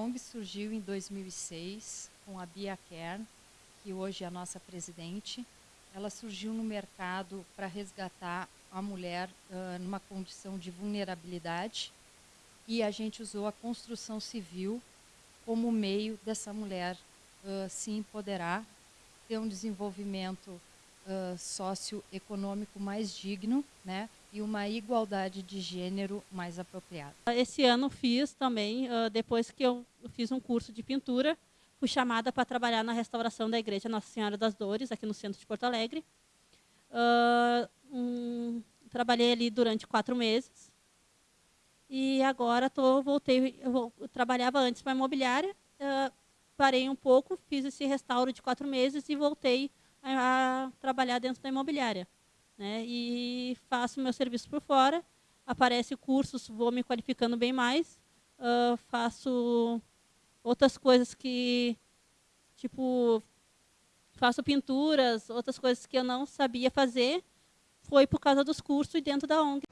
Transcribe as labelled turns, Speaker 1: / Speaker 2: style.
Speaker 1: ONG surgiu em 2006 com a Bia Kern, que hoje é a nossa presidente. Ela surgiu no mercado para resgatar a mulher uh, numa condição de vulnerabilidade e a gente usou a construção civil como meio dessa mulher uh, se empoderar, ter um desenvolvimento uh, socioeconômico mais digno, né? E uma igualdade de gênero mais apropriada.
Speaker 2: Esse ano fiz também, uh, depois que eu fiz um curso de pintura, fui chamada para trabalhar na restauração da igreja Nossa Senhora das Dores, aqui no centro de Porto Alegre. Um, trabalhei ali durante quatro meses e agora tô, voltei, eu, trabalhava antes para imobiliária, parei um pouco, fiz esse restauro de quatro meses e voltei a trabalhar dentro da imobiliária. Né? E faço meu serviço por fora, aparece cursos, vou me qualificando bem mais, uh, faço outras coisas que, tipo, faço pinturas, outras coisas que eu não sabia fazer, foi por causa dos cursos e dentro da ONG.